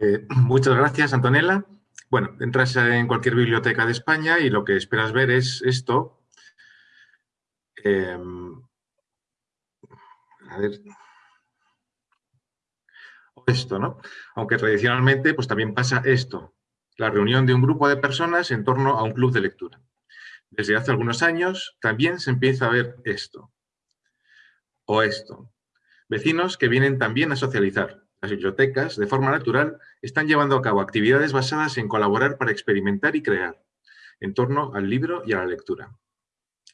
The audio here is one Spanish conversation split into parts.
Eh, muchas gracias, Antonella. Bueno, entras en cualquier biblioteca de España y lo que esperas ver es esto. Em, a ver. Esto, ¿no? Aunque tradicionalmente pues también pasa esto. La reunión de un grupo de personas en torno a un club de lectura. Desde hace algunos años también se empieza a ver esto. O esto. Vecinos que vienen también a socializar, las bibliotecas, de forma natural, están llevando a cabo actividades basadas en colaborar para experimentar y crear, en torno al libro y a la lectura.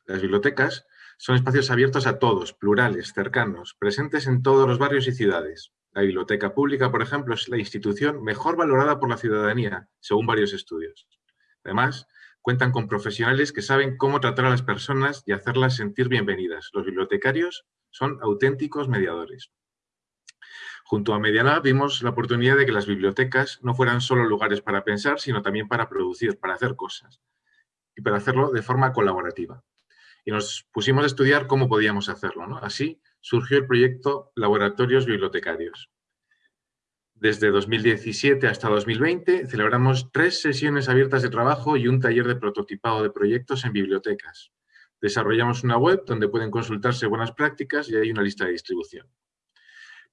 Las bibliotecas son espacios abiertos a todos, plurales, cercanos, presentes en todos los barrios y ciudades. La biblioteca pública, por ejemplo, es la institución mejor valorada por la ciudadanía, según varios estudios. Además, cuentan con profesionales que saben cómo tratar a las personas y hacerlas sentir bienvenidas. Los bibliotecarios son auténticos mediadores. Junto a Medialab vimos la oportunidad de que las bibliotecas no fueran solo lugares para pensar, sino también para producir, para hacer cosas y para hacerlo de forma colaborativa. Y nos pusimos a estudiar cómo podíamos hacerlo. Así surgió el proyecto Laboratorios Bibliotecarios. Desde 2017 hasta 2020 celebramos tres sesiones abiertas de trabajo y un taller de prototipado de proyectos en bibliotecas. Desarrollamos una web donde pueden consultarse buenas prácticas y hay una lista de distribución.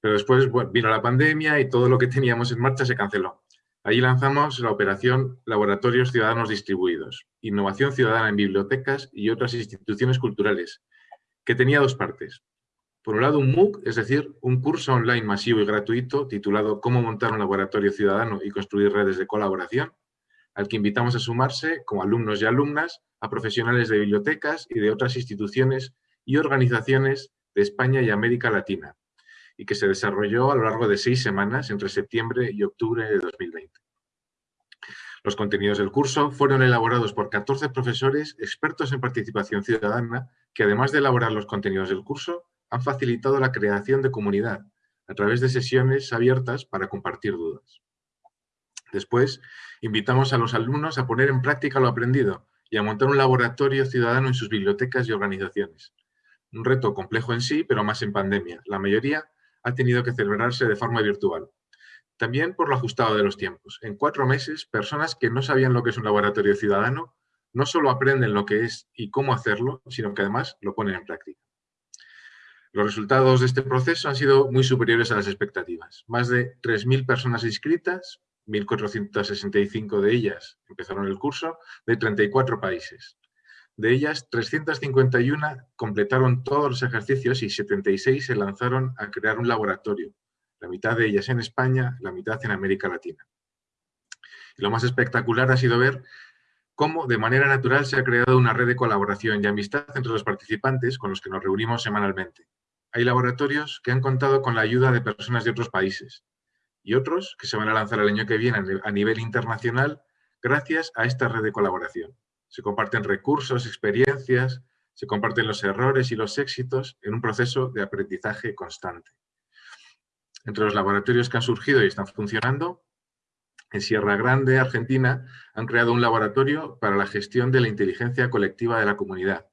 Pero después vino la pandemia y todo lo que teníamos en marcha se canceló. Allí lanzamos la operación Laboratorios Ciudadanos Distribuidos, Innovación Ciudadana en Bibliotecas y otras instituciones culturales, que tenía dos partes. Por un lado, un MOOC, es decir, un curso online masivo y gratuito titulado Cómo montar un laboratorio ciudadano y construir redes de colaboración, al que invitamos a sumarse como alumnos y alumnas a profesionales de bibliotecas y de otras instituciones y organizaciones de España y América Latina, y que se desarrolló a lo largo de seis semanas entre septiembre y octubre de 2020. Los contenidos del curso fueron elaborados por 14 profesores expertos en participación ciudadana que, además de elaborar los contenidos del curso, han facilitado la creación de comunidad a través de sesiones abiertas para compartir dudas. Después, invitamos a los alumnos a poner en práctica lo aprendido y a montar un laboratorio ciudadano en sus bibliotecas y organizaciones. Un reto complejo en sí, pero más en pandemia. La mayoría ha tenido que celebrarse de forma virtual. También por lo ajustado de los tiempos. En cuatro meses, personas que no sabían lo que es un laboratorio ciudadano no solo aprenden lo que es y cómo hacerlo, sino que además lo ponen en práctica. Los resultados de este proceso han sido muy superiores a las expectativas. Más de 3.000 personas inscritas, 1.465 de ellas empezaron el curso, de 34 países. De ellas, 351 completaron todos los ejercicios y 76 se lanzaron a crear un laboratorio, la mitad de ellas en España, la mitad en América Latina. Y lo más espectacular ha sido ver cómo de manera natural se ha creado una red de colaboración y amistad entre los participantes con los que nos reunimos semanalmente. Hay laboratorios que han contado con la ayuda de personas de otros países y otros que se van a lanzar el año que viene a nivel internacional gracias a esta red de colaboración se comparten recursos, experiencias, se comparten los errores y los éxitos en un proceso de aprendizaje constante. Entre los laboratorios que han surgido y están funcionando, en Sierra Grande, Argentina, han creado un laboratorio para la gestión de la inteligencia colectiva de la comunidad.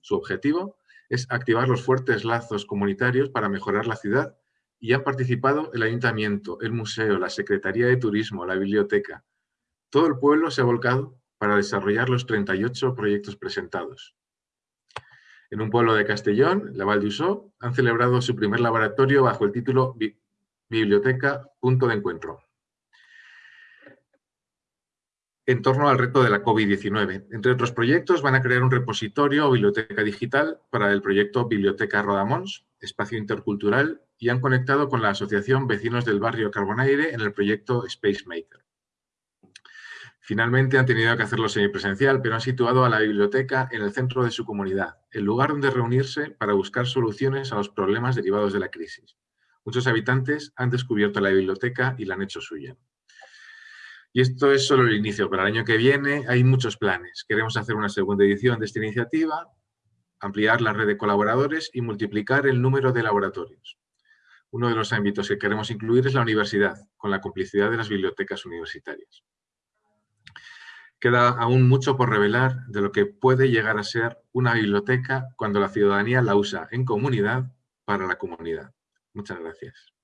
Su objetivo es activar los fuertes lazos comunitarios para mejorar la ciudad y han participado el ayuntamiento, el museo, la Secretaría de Turismo, la biblioteca. Todo el pueblo se ha volcado para desarrollar los 38 proyectos presentados. En un pueblo de Castellón, la Val han celebrado su primer laboratorio bajo el título Biblioteca Punto de Encuentro. En torno al reto de la COVID-19. Entre otros proyectos, van a crear un repositorio o biblioteca digital para el proyecto Biblioteca Rodamons, espacio intercultural, y han conectado con la Asociación Vecinos del Barrio Carbonaire en el proyecto Space Maker. Finalmente han tenido que hacerlo semipresencial, pero han situado a la biblioteca en el centro de su comunidad, el lugar donde reunirse para buscar soluciones a los problemas derivados de la crisis. Muchos habitantes han descubierto la biblioteca y la han hecho suya. Y esto es solo el inicio. Para el año que viene hay muchos planes. Queremos hacer una segunda edición de esta iniciativa, ampliar la red de colaboradores y multiplicar el número de laboratorios. Uno de los ámbitos que queremos incluir es la universidad, con la complicidad de las bibliotecas universitarias. Queda aún mucho por revelar de lo que puede llegar a ser una biblioteca cuando la ciudadanía la usa en comunidad para la comunidad. Muchas gracias.